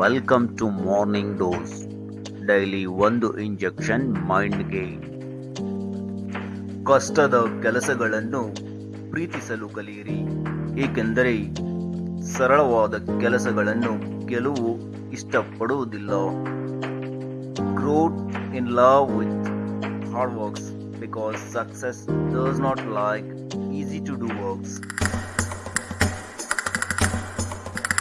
Welcome to morning dose daily ಒಂದು injection ಮೈಂಡ್ಗೆ ಕಷ್ಟದ ಕೆಲಸಗಳನ್ನು ಪ್ರೀತಿಸಲು ಕಲಿಯಿರಿ. ಏಕೆಂದರೆ ಸರಳವಾದ ಕೆಲಸಗಳನ್ನು ಗೆಲುವು ಇಷ್ಟಪಡುವುದಿಲ್ಲ. Growth in love with hard works because success does not like easy to do